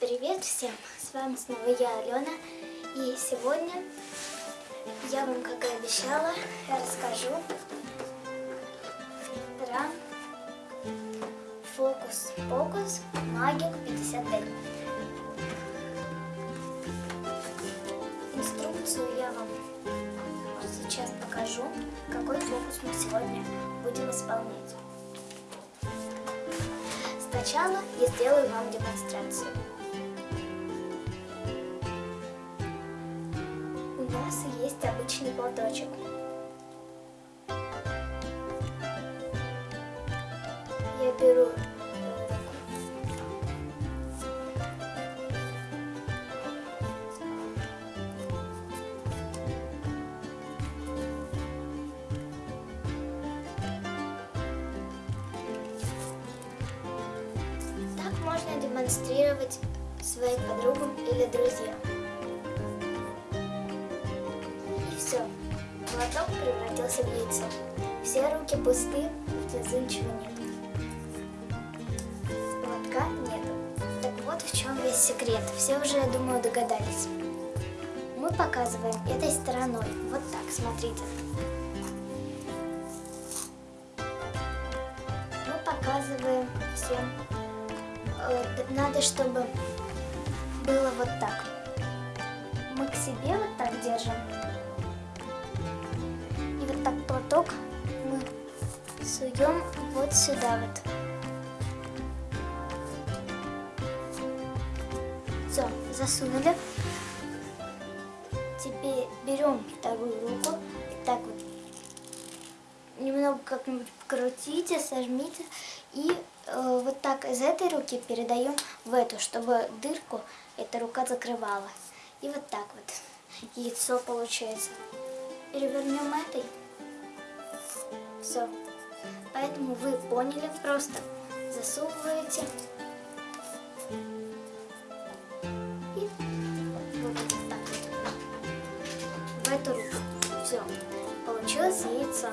Привет всем! С вами снова я, Алена. И сегодня я вам, как и обещала, расскажу про фокус-покус Магик 55. Инструкцию я вам сейчас покажу, какой фокус мы сегодня будем исполнять. Сначала я сделаю вам демонстрацию. У нас есть обычный платочек. Я беру Так можно демонстрировать своим подругам или друзьям. Все. Молоток превратился в яйцо. Все руки пусты, внизу ничего нет. Молотка нету. Так вот в чем весь секрет. Все уже, я думаю, догадались. Мы показываем этой стороной. Вот так, смотрите. Мы показываем всем э, надо, чтобы было вот так. Мы к себе вот так держим. Платок мы суем вот сюда вот. Все, засунули. Теперь берем вторую руку и так вот немного как-нибудь крутите, сожмите и э, вот так из этой руки передаем в эту, чтобы дырку эта рука закрывала. И вот так вот яйцо получается. Перевернем этой. Все. Поэтому вы поняли, просто засовываете и вот так в эту руку. Все. Получилось яйцо.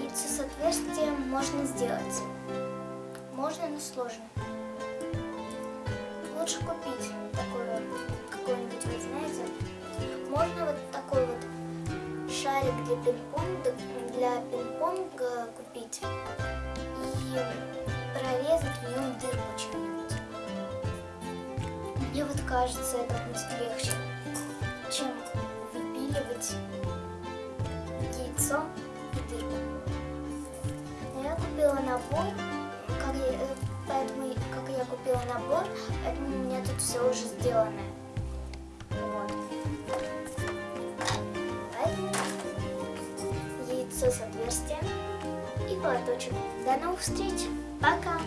Яйцо с отверстием можно сделать. Можно, но сложно. Лучше купить такое какой-нибудь, вы знаете. Можно вот шарик для пинг-понга для пинг-понга купить и прорезать в нем дырку чем-нибудь. Мне вот кажется, это будет легче, чем выпиливать яйцо и дырку. Но я купила набор, как я, э, поэтому как я купила набор, поэтому у меня тут все уже сделано. Яйцо с отверстием и платочек. До новых встреч. Пока!